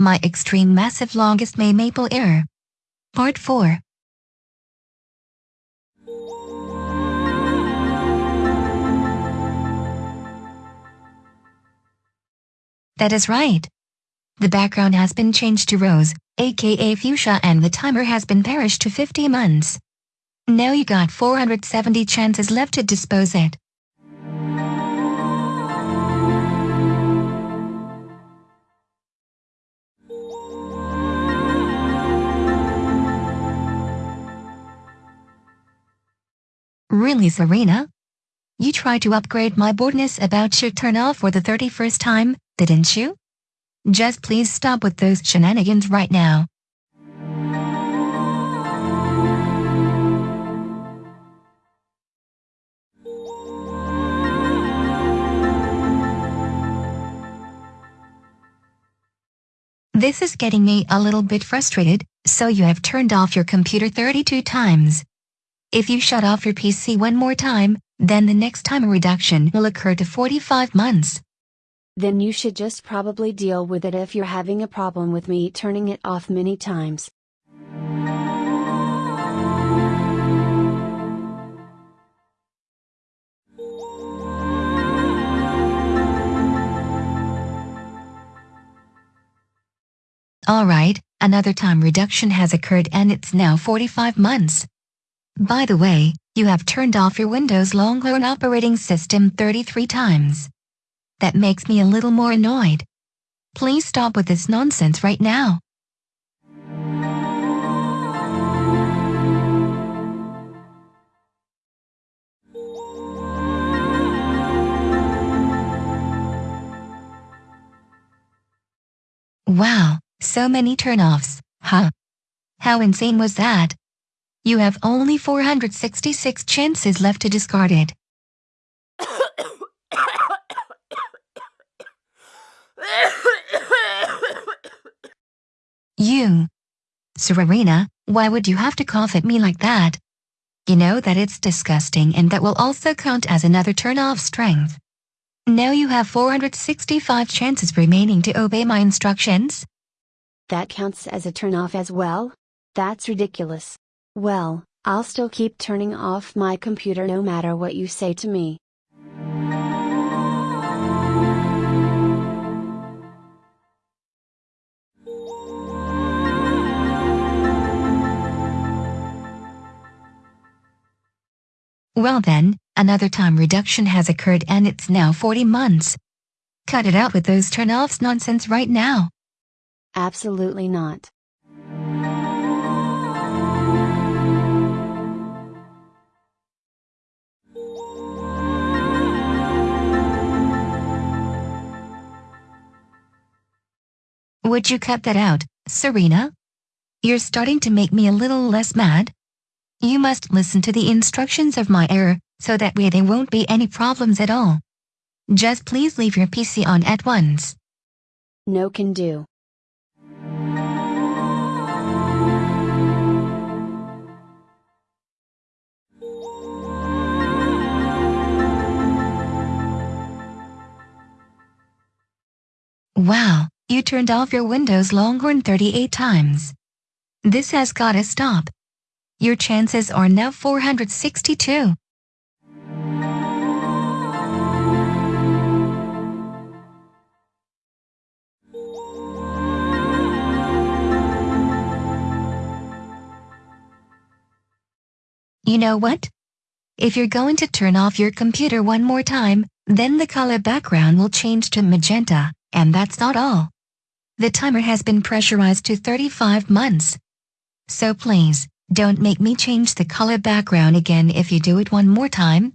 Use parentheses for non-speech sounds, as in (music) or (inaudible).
My extreme massive longest May maple error. Part 4. That is right. The background has been changed to rose, aka fuchsia and the timer has been perished to 50 months. Now you got 470 chances left to dispose it. Really Serena? You tried to upgrade my boredness about your turn off for the 31st time, didn't you? Just please stop with those shenanigans right now. This is getting me a little bit frustrated, so you have turned off your computer 32 times. If you shut off your PC one more time, then the next time a reduction will occur to 45 months. Then you should just probably deal with it if you're having a problem with me turning it off many times. Alright, another time reduction has occurred and it's now 45 months. By the way, you have turned off your Windows Longhorn operating system 33 times. That makes me a little more annoyed. Please stop with this nonsense right now. Wow, so many turnoffs, huh? How insane was that? You have only 466 chances left to discard it. (coughs) You. Serena, why would you have to cough at me like that? You know that it's disgusting and that will also count as another turn off strength. Now you have 465 chances remaining to obey my instructions. That counts as a turn off as well? That's ridiculous. Well, I'll still keep turning off my computer no matter what you say to me. Well then, another time reduction has occurred and it's now 40 months. Cut it out with those turn-offs nonsense right now. Absolutely not. Would you cut that out, Serena? You're starting to make me a little less mad. You must listen to the instructions of my error, so that way there won't be any problems at all. Just please leave your PC on at once. No can do. Wow, you turned off your Windows Longhorn 38 times. This has gotta stop. Your chances are now 462. You know what? If you're going to turn off your computer one more time, then the color background will change to magenta, and that's not all. The timer has been pressurized to 35 months. So please, don't make me change the color background again if you do it one more time.